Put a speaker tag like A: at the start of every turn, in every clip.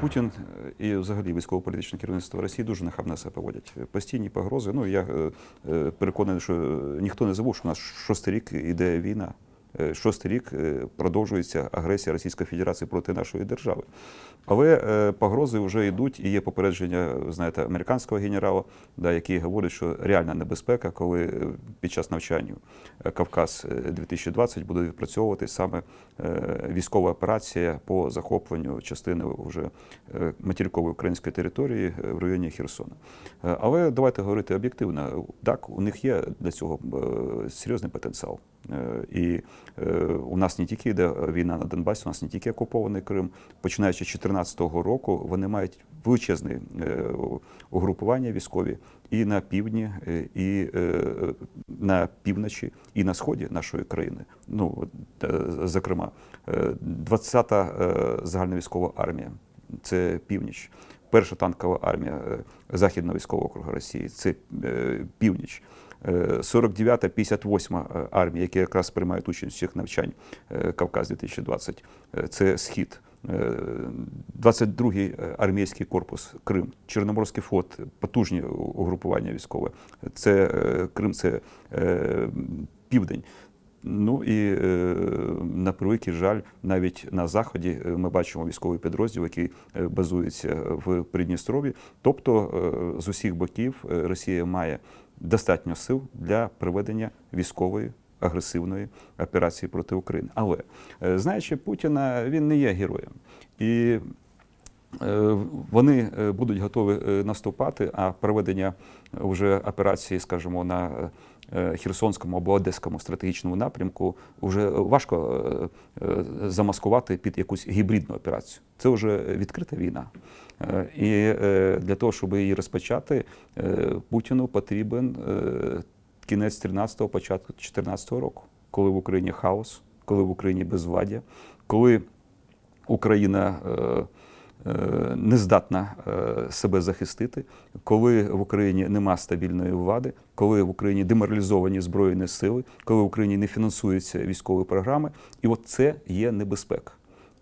A: Путін е, і взагалі військово-політичне керівництво Росії дуже нахабно себе поводять. Постійні погрози. Ну я е, е, переконаний, що ніхто не забув, що у нас шостий рік іде війна. Е, Шостий рік е, продовжується агресія Російської Федерації проти нашої держави. Але е, погрози вже йдуть, і є попередження, знаєте, американського генерала, да, який говорить, що реальна небезпека, коли під час навчання Кавказ е, 2020 буде відпрацьовувати саме військова операція по захопленню частини вже материкової української території в районі Херсона. Але давайте говорити об'єктивно. Так, у них є для цього серйозний потенціал. Е, І е, у нас не тільки йде війна на Донбасі, у нас не тільки окупований Крим. Починаючи з 2014 року, вони мають величезне е, угрупування військові і на півдні, е, і е, на півночі, і на сході нашої країни. Ну, е, зокрема, е, 20-та е, загальновійськова армія це північ. Перша танкова армія е, Західного військового округу Росії це е, північ. Е, 49-та, 58-ма е, армія, які якраз приймають участь у цих навчань е, Кавказ 2020, е, це схід. Е, 22-й армійський корпус Крим, Чорноморський флот, потужні угрупування військове. Це е, Крим, це е, південь. Ну і е, на превеликий жаль, навіть на заході е, ми бачимо військовий підрозділ, який е, базується в Придністров'ї. Тобто е, з усіх боків е, Росія має достатньо сил для проведення військової агресивної операції проти України. Але е, знаючи Путіна, він не є героєм. І Е, вони е, будуть готові наступати, а проведення вже операції, скажімо, на Херсонському або Одеському стратегічному напрямку вже важко е, е, замаскувати під якусь гібридну операцію. Це вже відкрита війна. Е, І е, для того, щоб її розпочати, е, Путіну потрібен е, кінець 13-го, початку 14-го року, коли в Україні хаос, коли в Україні безвладдя, коли Україна е, е, не здатна е, себе захистити, коли в Україні нема стабільної влади, коли в Україні деморалізовані збройні сили, коли в Україні не фінансуються військові програми, і от це є небезпека.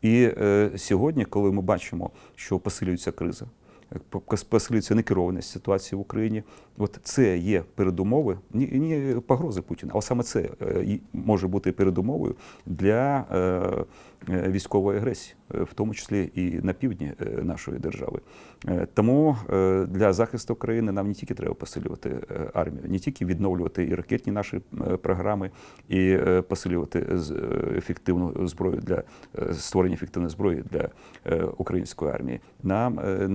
A: І е, сьогодні, коли ми бачимо, що посилюється криза, е, посилюється некерованість ситуації в Україні, от це є передумови, ні, погрози Путіна, але саме це е, може бути передумовою для е, е, військової агресії, в тому числі і на півдні нашої держави. Тому для захисту країни нам не тільки треба посилювати армію, не тільки відновлювати і ракетні наші програми, і посилювати ефективну зброю для створення ефективної зброї для української армії. Нам е,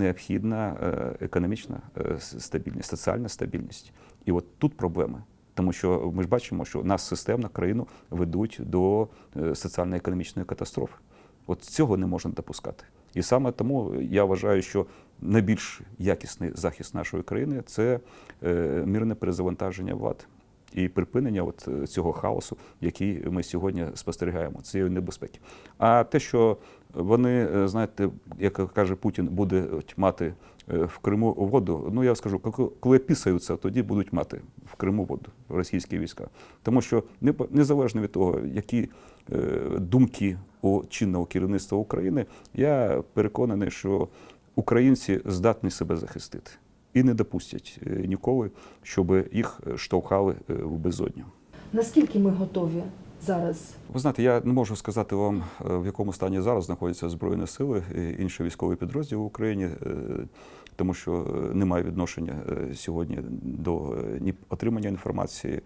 A: необхідна е, економічна е, стабільність, соціальна стабільність. І от тут проблеми. Тому що ми ж бачимо, що нас системно країну ведуть до е, соціально-економічної катастрофи. От цього не можна допускати. І саме тому я вважаю, що найбільш якісний захист нашої країни це мирне перезавантаження влади і припинення от е, цього хаосу, який ми сьогодні спостерігаємо, цієї небезпеки. А те, що вони, е, знаєте, як каже Путін, буде от мати е, в Криму воду. Ну я скажу, коли- пісаються, тоді будуть мати в Криму воду російські війська. Тому що не- незалежно від того, які думки у чинного керівництва України, я переконаний, що українці здатні себе захистити і не допустять е, ніколи, щоб їх штовхали е, в безодню.
B: Наскільки ми готові зараз?
A: Ви знаєте, я не можу сказати вам, е, в якому стані зараз знаходяться Збройні сили і інші військові підрозділи в Україні, е, тому що е, немає відношення сьогодні до ні отримання інформації,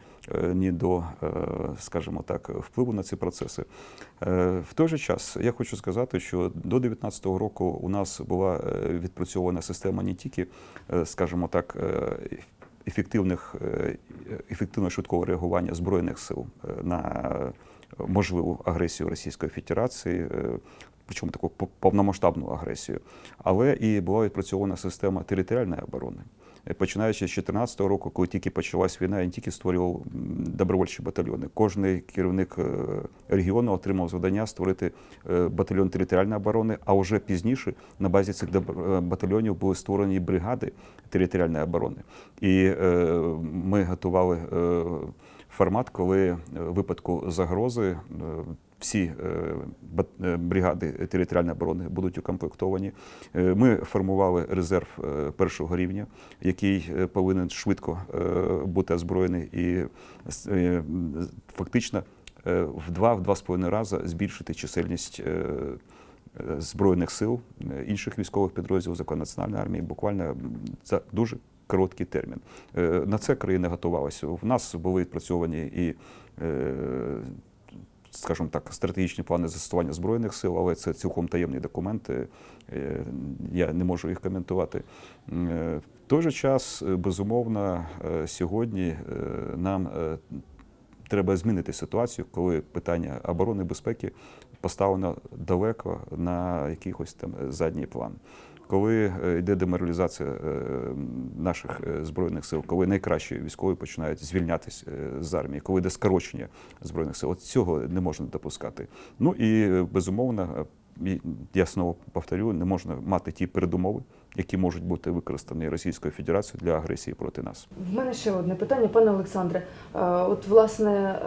A: ні до, скажімо так, впливу на ці процеси. В той же час я хочу сказати, що до 2019 року у нас була відпрацьована система не тільки, скажімо так, ефективних ефективно ефективного швидкого реагування збройних сил е, на можливу агресію Російської Федерації, е, причому таку по- повномасштабну агресію, але і була відпрацьована система територіальної оборони. Е, Починаючи з 2014 року, коли тільки почалась війна, не тільки створював добровольчі батальйони. Кожний керівник е, регіону отримав завдання створити е, батальйон територіальної оборони, а вже пізніше на базі цих батальйонів були створені бригади територіальної оборони. І ми готували формат, коли в випадку загрози всі е, е, бригади територіальної оборони будуть укомплектовані. Е, Ми формували резерв першого рівня, який повинен швидко бути озброєний і фактично в два-два з половиною рази збільшити чисельність збройних сил інших військових підрозділів закону національної армії буквально за дуже короткий термін. На це країна готувалася. В нас були відпрацьовані і скажімо так, стратегічні плани застосування збройних сил, але це цілком таємні документи. е, Я не можу їх коментувати. Е, В той же час, е, безумовно, сьогодні нам треба змінити ситуацію, коли питання оборони і безпеки поставлено далеко на якийсь там задній план. Коли е, йде деморалізація е, наших е, збройних сил, коли найкращі військові починають звільнятися е, з армії, коли йде скорочення збройних сил, от цього не можна допускати. Ну і безумовно, я знову повторю, не можна мати ті передумови, які можуть бути використані Російською Федерацією для агресії проти нас.
B: В мене ще одне питання, пане Олександре. От власне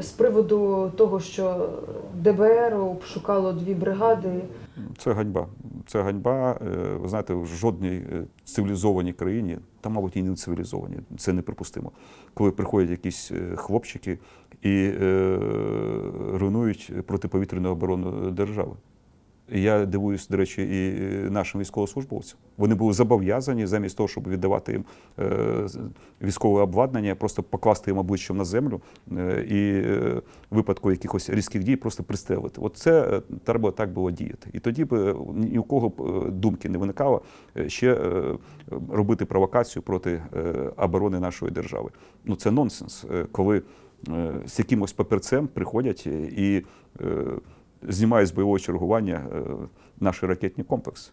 B: з приводу того, що ДБР обшукало дві бригади.
A: Це ганьба. Це ганьба. Е, Ви знаєте, в жодній е, цивілізованій країні, та, мабуть, і не цивілізованій, це неприпустимо. Коли приходять якісь е, хлопчики і руйнують протиповітряну оборону держави. Я дивуюсь, до речі, і нашим військовослужбовцям. Вони були зобов'язані замість того, щоб віддавати їм е, військове обладнання, просто покласти їм обличчям на землю е, і е, в випадку якихось різких дій просто пристрелити. От це е, треба так було діяти. І тоді б е, ні у кого б е, думки не виникало е, ще е, робити провокацію проти е, оборони нашої держави. Ну це нонсенс, е, коли е, з якимось папірцем приходять і е, знімають з бойового чергування е, наші ракетні комплекси.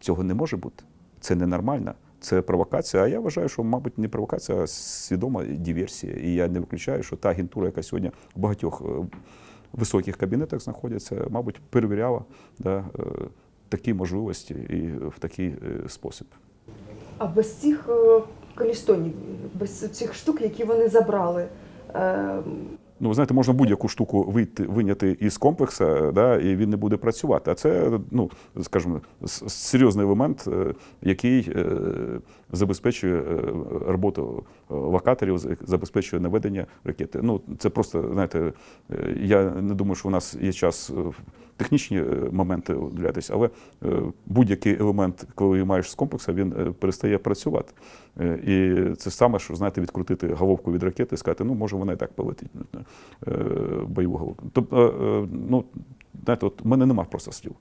A: Цього не може бути. Це ненормально. Це провокація. А я вважаю, що, мабуть, не провокація, а свідома диверсія. І я не виключаю, що та агентура, яка сьогодні в багатьох е, високих кабінетах знаходиться, мабуть, перевіряла да, е, такі можливості і в такий спосіб.
B: А без цих колістонів, без цих штук, які вони забрали.
A: Ну, ви знаєте, можна будь-яку штуку вийти, виняти із комплексу, да, і він не буде працювати. А це, ну, скажімо, серйозний елемент, е, який е, забезпечує е, роботу локаторів, забезпечує наведення ракети. Ну, це просто, знаєте, я не думаю, що у нас є час технічні е, моменти удивлятися, але е, будь-який елемент, коли маєш з комплексу, він е, перестає працювати. І це саме, що знаєте, відкрутити головку від ракети і сказати, ну може вона і так полетить бойову головку. Тобто, ну знаєте, от в мене нема просто слів.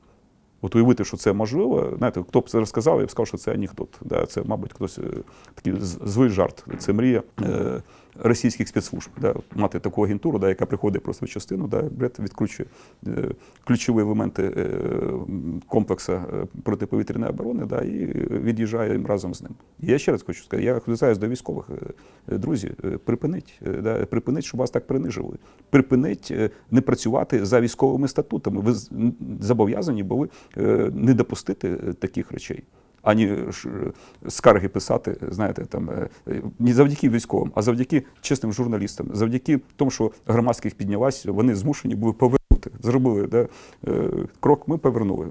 A: От уявити, що це можливо, знаєте, хто б це розказав, я б сказав, що це анекдот. Да, це, мабуть, хтось е, такий з- злий жарт. Це мрія е, російських спецслужб. Да, мати таку агентуру, да, яка приходить просто в частину, да, бред відкручує е, ключові елементи е, комплексу е, протиповітряної оборони да, і від'їжджає разом з ним. Я ще раз хочу сказати, я звертаюся до військових. е, Друзі, припиніть, е, да, припиніть, щоб вас так принижували. Припиніть е, не працювати за військовими статутами. Ви зобов'язані були не допустити е, таких речей. Ані е, скарги писати, знаєте, там е, е, не завдяки військовим, а завдяки чесним журналістам, завдяки тому, що громадських піднялась, вони змушені були повернути. Зробили да, е, крок, ми повернули.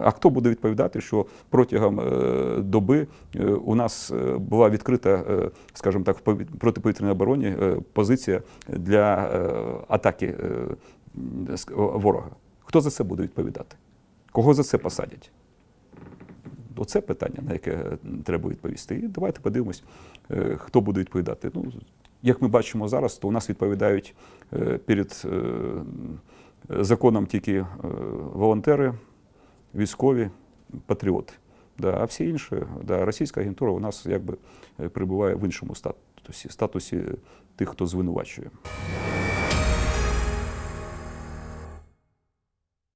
A: А хто буде відповідати, що протягом е, доби е, у нас е, була відкрита, е, скажімо так, в протиповітряній обороні е, позиція для е, атаки е, ворога? Хто за це буде відповідати? Кого за це посадять? Оце питання, на яке е, треба відповісти. І давайте подивимось, е, хто буде відповідати. Ну, як ми бачимо зараз, то у нас відповідають е, перед законом тільки волонтери, військові, патріоти. Да, а всі інші, да, російська агентура у нас якби перебуває в іншому статусі, статусі тих, хто звинувачує.